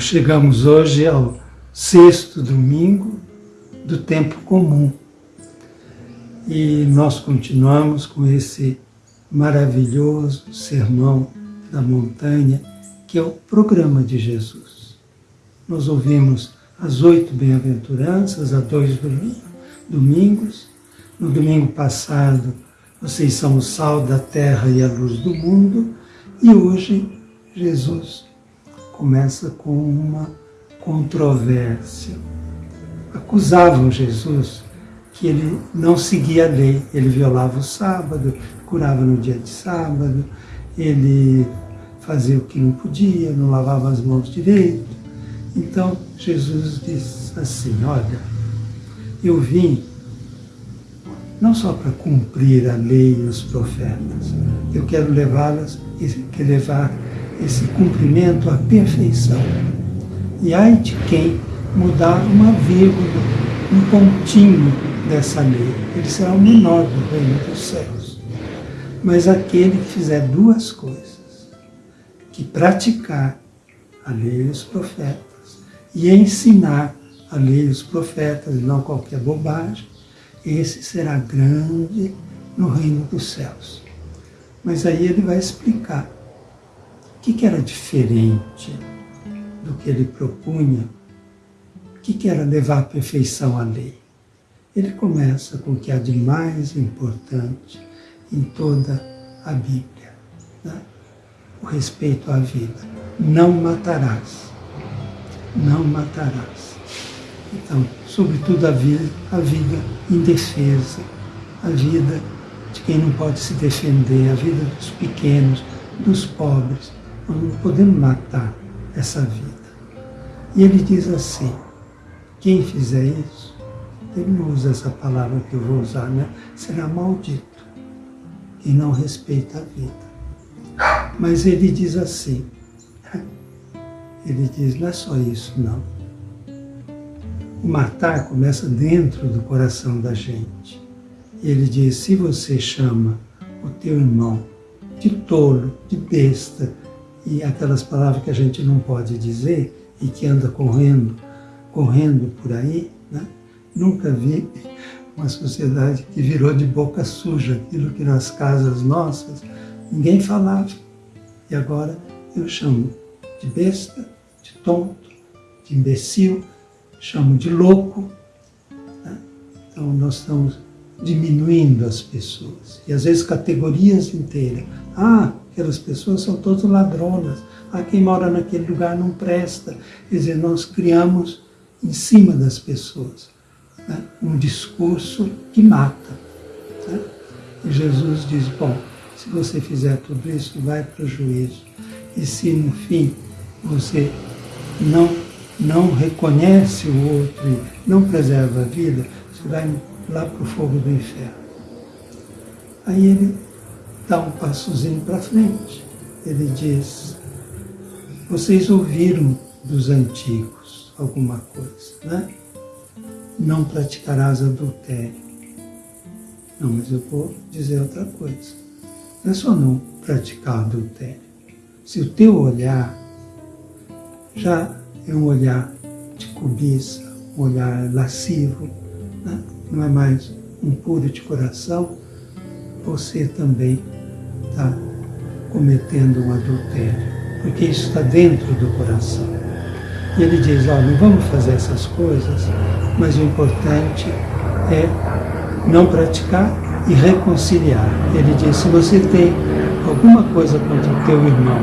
Chegamos hoje ao sexto domingo do tempo comum e nós continuamos com esse maravilhoso sermão da montanha que é o programa de Jesus. Nós ouvimos as oito bem-aventuranças há dois domingos. No domingo passado, vocês são o sal da terra e a luz do mundo. E hoje, Jesus começa com uma controvérsia. Acusavam Jesus que ele não seguia a lei, ele violava o sábado, curava no dia de sábado, ele fazia o que não podia, não lavava as mãos direito. Então Jesus diz assim: Olha, eu vim não só para cumprir a lei e os profetas, eu quero levá-las, levar esse cumprimento à perfeição. E ai de quem mudar uma vírgula, um pontinho dessa lei, ele será o menor do reino dos céus. Mas aquele que fizer duas coisas, que praticar a lei e os profetas, e ensinar a lei e os profetas, e não qualquer bobagem, esse será grande no reino dos céus. Mas aí ele vai explicar o que, que era diferente do que ele propunha, o que, que era levar à perfeição a lei. Ele começa com o que há de mais importante em toda a Bíblia, né? o respeito à vida. Não matarás. Não matarás. Então, sobretudo a vida, a vida indefesa, a vida de quem não pode se defender, a vida dos pequenos, dos pobres, não podemos matar essa vida. E ele diz assim: quem fizer isso, ele não usa essa palavra que eu vou usar, né? Será maldito. Quem não respeita a vida. Mas ele diz assim: ele diz, não é só isso, não. O matar começa dentro do coração da gente. E ele diz: se você chama o teu irmão de tolo, de besta, e aquelas palavras que a gente não pode dizer e que anda correndo, correndo por aí, né? Nunca vi uma sociedade que virou de boca suja aquilo que nas casas nossas ninguém falava. E agora eu chamo de besta, de tonto, de imbecil, chamo de louco. Né? Então nós estamos diminuindo as pessoas. E às vezes categorias inteiras. Ah, aquelas pessoas são todas ladronas. Ah, quem mora naquele lugar não presta. Quer dizer, nós criamos em cima das pessoas né, um discurso que mata. Né? E Jesus diz, bom, se você fizer tudo isso, vai para o juízo. E se no fim você não, não reconhece o outro e não preserva a vida, você vai lá para o fogo do inferno. Aí ele dá um passozinho para frente. Ele diz: Vocês ouviram dos antigos alguma coisa, né? Não praticarás adultério. Não, mas eu vou dizer outra coisa. Não é só não praticar adultério. Se o teu olhar já é um olhar de cobiça, um olhar lascivo, né? não é mais um puro de coração, você também está cometendo um adultério, porque isso está dentro do coração. E ele diz, ó, não vamos fazer essas coisas, mas o importante é não praticar e reconciliar. Ele diz, se você tem alguma coisa contra o teu irmão,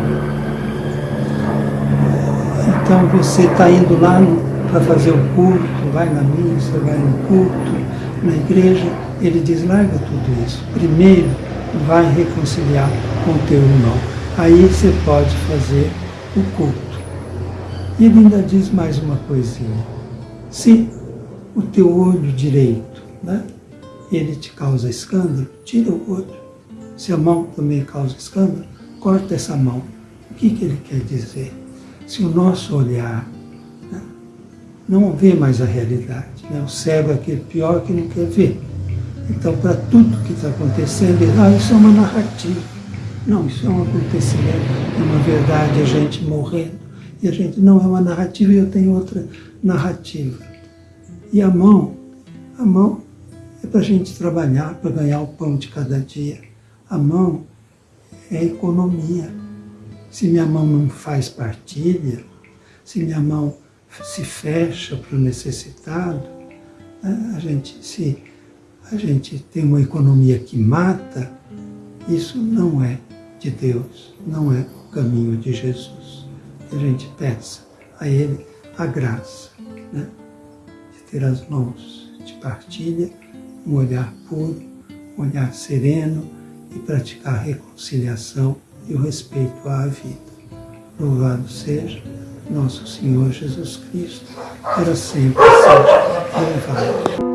então você está indo lá para fazer o culto, vai na missa, vai no culto, na igreja, ele diz, larga tudo isso. Primeiro, vai reconciliar com o teu irmão. Aí você pode fazer o culto. E ele ainda diz mais uma coisinha. Se o teu olho direito, né, ele te causa escândalo, tira o olho. Se a mão também causa escândalo, corta essa mão. O que, que ele quer dizer? Se o nosso olhar né, não vê mais a realidade, né, o cego é aquele pior que não quer ver. Então, para tudo que está acontecendo, ah, isso é uma narrativa. Não, isso é um acontecimento, é uma verdade, a gente morrendo. E a gente não é uma narrativa e eu tenho outra narrativa. E a mão, a mão é para a gente trabalhar, para ganhar o pão de cada dia. A mão é economia. Se minha mão não faz partilha, se minha mão se fecha para o necessitado, né, a gente, se a gente tem uma economia que mata, isso não é de Deus, não é o caminho de Jesus. Que a gente peça a Ele a graça né, de ter as mãos de partilha, um olhar puro, um olhar sereno e praticar a reconciliação e o respeito à vida. Louvado seja nosso Senhor Jesus Cristo, para sempre seja louvado.